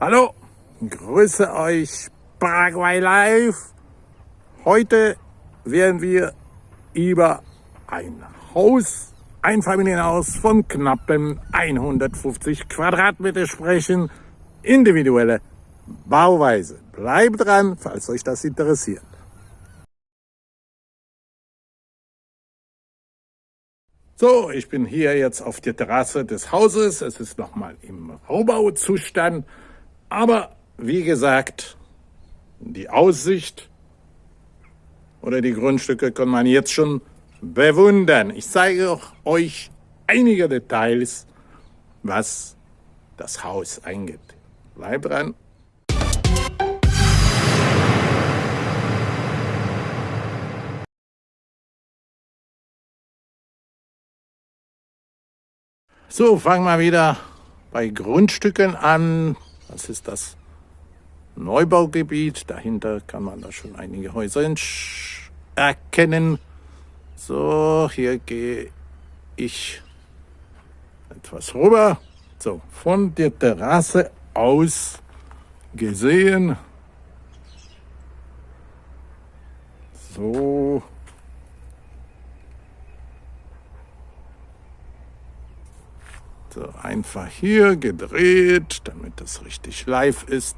Hallo, grüße euch Paraguay Live. Heute werden wir über ein Haus, ein Familienhaus von knappen 150 Quadratmeter sprechen. Individuelle Bauweise. Bleibt dran, falls euch das interessiert. So, ich bin hier jetzt auf der Terrasse des Hauses. Es ist nochmal im Rohbauzustand. Aber wie gesagt, die Aussicht oder die Grundstücke kann man jetzt schon bewundern. Ich zeige euch einige Details, was das Haus eingeht. Bleibt dran. So, fangen wir wieder bei Grundstücken an. Das ist das Neubaugebiet. Dahinter kann man da schon einige Häuser erkennen. So, hier gehe ich etwas rüber. So, von der Terrasse aus gesehen. So, So, einfach hier gedreht, damit das richtig live ist.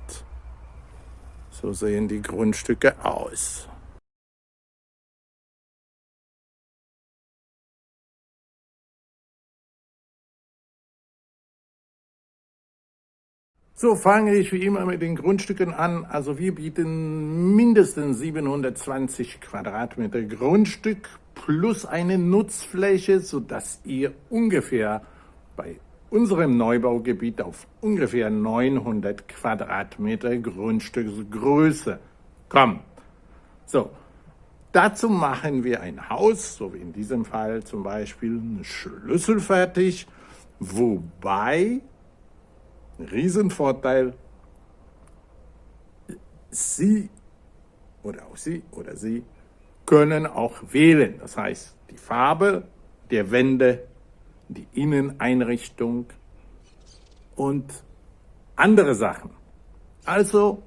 So sehen die Grundstücke aus. So fange ich wie immer mit den Grundstücken an. Also wir bieten mindestens 720 Quadratmeter Grundstück plus eine Nutzfläche, sodass ihr ungefähr bei unserem Neubaugebiet auf ungefähr 900 Quadratmeter Grundstücksgröße kommen. So, dazu machen wir ein Haus, so wie in diesem Fall zum Beispiel eine Schlüssel fertig, wobei, Riesenvorteil, Sie oder auch Sie oder Sie können auch wählen. Das heißt, die Farbe der Wände die Inneneinrichtung und andere Sachen. Also,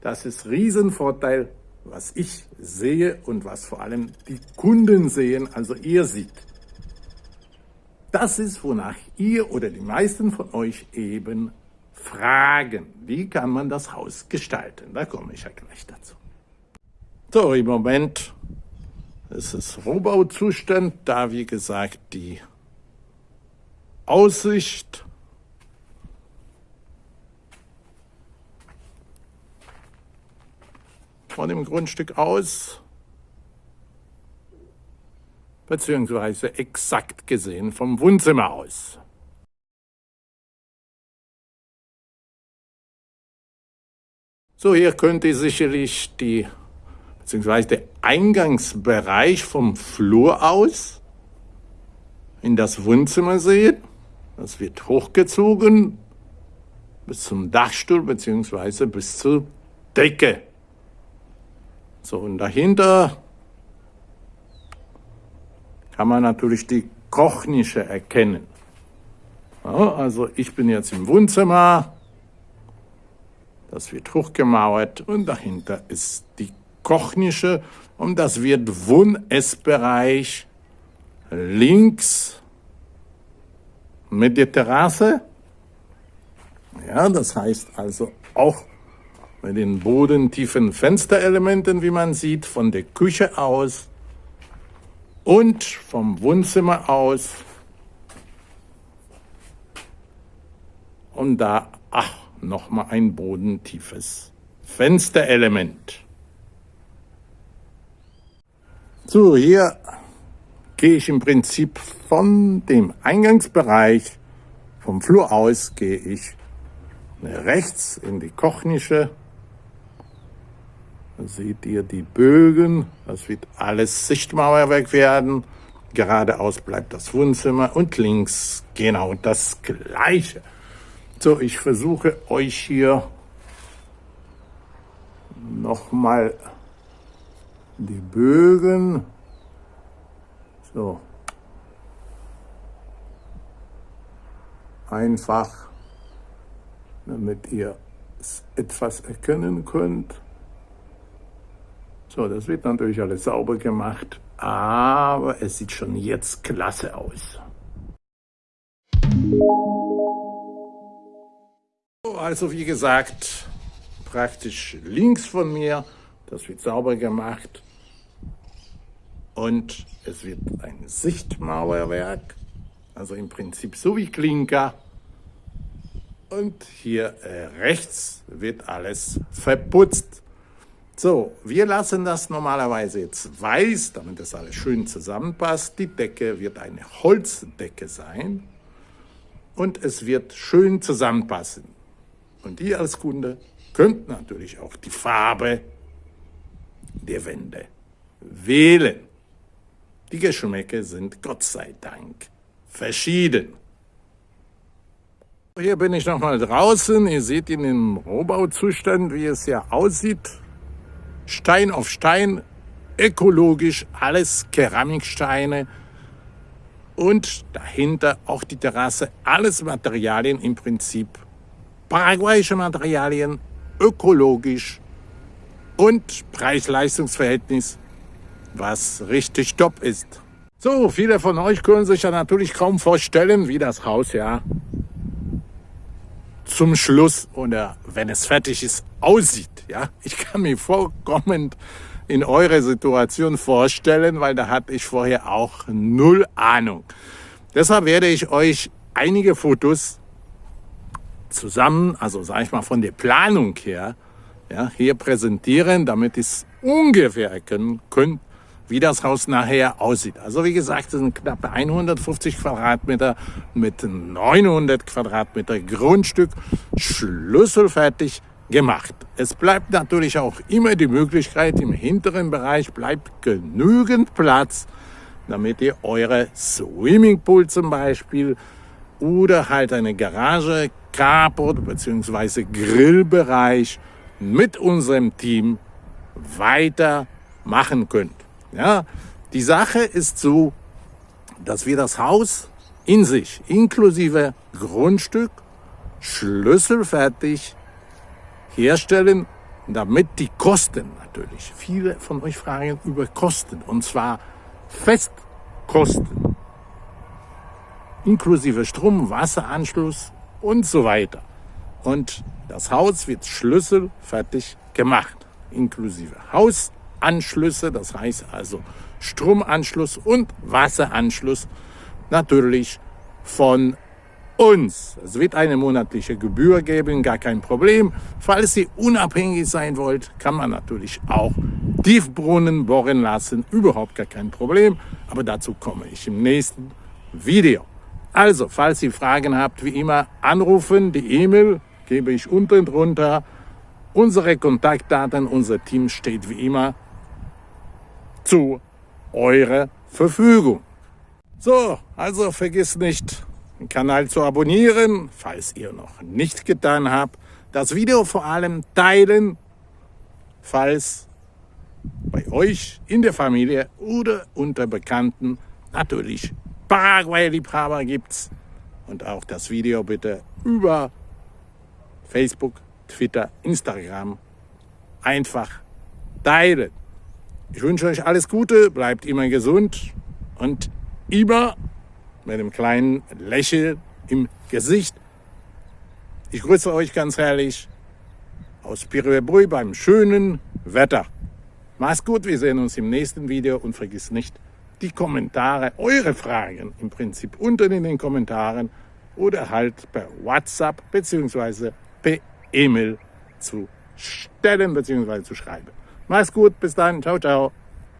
das ist Riesenvorteil, was ich sehe und was vor allem die Kunden sehen, also ihr seht. Das ist, wonach ihr oder die meisten von euch eben fragen. Wie kann man das Haus gestalten? Da komme ich ja gleich dazu. So, im Moment ist es Rohbauzustand, da wie gesagt die Aussicht von dem Grundstück aus, beziehungsweise exakt gesehen vom Wohnzimmer aus. So, hier könnt ihr sicherlich die, beziehungsweise der Eingangsbereich vom Flur aus in das Wohnzimmer sehen. Das wird hochgezogen bis zum Dachstuhl beziehungsweise bis zur Decke. So, und dahinter kann man natürlich die Kochnische erkennen. Ja, also ich bin jetzt im Wohnzimmer, das wird hochgemauert und dahinter ist die Kochnische und das wird Wohn-Essbereich links mit der Terrasse. Ja, das heißt also auch mit den bodentiefen Fensterelementen, wie man sieht, von der Küche aus und vom Wohnzimmer aus. Und da, ach, nochmal ein bodentiefes Fensterelement. So, hier gehe ich im Prinzip von dem Eingangsbereich, vom Flur aus, gehe ich rechts in die Kochnische. Da seht ihr die Bögen, das wird alles Sichtmauerwerk werden. Geradeaus bleibt das Wohnzimmer und links genau das Gleiche. So, ich versuche euch hier nochmal die Bögen so. Einfach, damit ihr etwas erkennen könnt. So, das wird natürlich alles sauber gemacht, aber es sieht schon jetzt klasse aus. Also wie gesagt, praktisch links von mir, das wird sauber gemacht und es wird ein Sichtmauerwerk, also im Prinzip so wie Klinker. Und hier äh, rechts wird alles verputzt. So, wir lassen das normalerweise jetzt weiß, damit das alles schön zusammenpasst. Die Decke wird eine Holzdecke sein und es wird schön zusammenpassen. Und ihr als Kunde könnt natürlich auch die Farbe der Wände wählen. Die Geschmäcke sind Gott sei Dank verschieden. Hier bin ich nochmal draußen. Ihr seht in dem Rohbauzustand, wie es hier aussieht. Stein auf Stein, ökologisch, alles Keramiksteine. Und dahinter auch die Terrasse, alles Materialien im Prinzip. Paraguayische Materialien, ökologisch und Preis-Leistungs-Verhältnis was richtig top ist. So, viele von euch können sich ja natürlich kaum vorstellen, wie das Haus ja zum Schluss oder wenn es fertig ist, aussieht. Ja, ich kann mir vollkommen in eure Situation vorstellen, weil da hatte ich vorher auch null Ahnung. Deshalb werde ich euch einige Fotos zusammen, also sage ich mal von der Planung her, ja, hier präsentieren, damit ihr es ungefähr erkennen könnt, wie das Haus nachher aussieht. Also wie gesagt, es sind knapp 150 Quadratmeter mit 900 Quadratmeter Grundstück, schlüsselfertig gemacht. Es bleibt natürlich auch immer die Möglichkeit, im hinteren Bereich bleibt genügend Platz, damit ihr eure Swimmingpool zum Beispiel oder halt eine Garage, Carport bzw. Grillbereich mit unserem Team weiter machen könnt. Ja, die Sache ist so, dass wir das Haus in sich, inklusive Grundstück, schlüsselfertig herstellen, damit die Kosten natürlich, viele von euch fragen über Kosten, und zwar Festkosten, inklusive Strom, Wasseranschluss und so weiter. Und das Haus wird schlüsselfertig gemacht, inklusive Haus, Anschlüsse, das heißt also Stromanschluss und Wasseranschluss natürlich von uns. Es wird eine monatliche Gebühr geben, gar kein Problem. Falls ihr unabhängig sein wollt, kann man natürlich auch Tiefbrunnen bohren lassen, überhaupt gar kein Problem. Aber dazu komme ich im nächsten Video. Also, falls ihr Fragen habt, wie immer anrufen, die E-Mail gebe ich unten drunter. Unsere Kontaktdaten, unser Team steht wie immer zu eurer Verfügung. So, also vergiss nicht, den Kanal zu abonnieren, falls ihr noch nicht getan habt. Das Video vor allem teilen, falls bei euch in der Familie oder unter Bekannten natürlich Paraguay-Liebhaber gibt's. Und auch das Video bitte über Facebook, Twitter, Instagram einfach teilen. Ich wünsche euch alles Gute, bleibt immer gesund und immer mit einem kleinen Lächeln im Gesicht. Ich grüße euch ganz herrlich aus Piribrui beim schönen Wetter. Macht's gut, wir sehen uns im nächsten Video und vergiss nicht, die Kommentare, eure Fragen im Prinzip unten in den Kommentaren oder halt per WhatsApp bzw. per E-Mail zu stellen bzw. zu schreiben. Mach's gut, bis dann, ciao, ciao.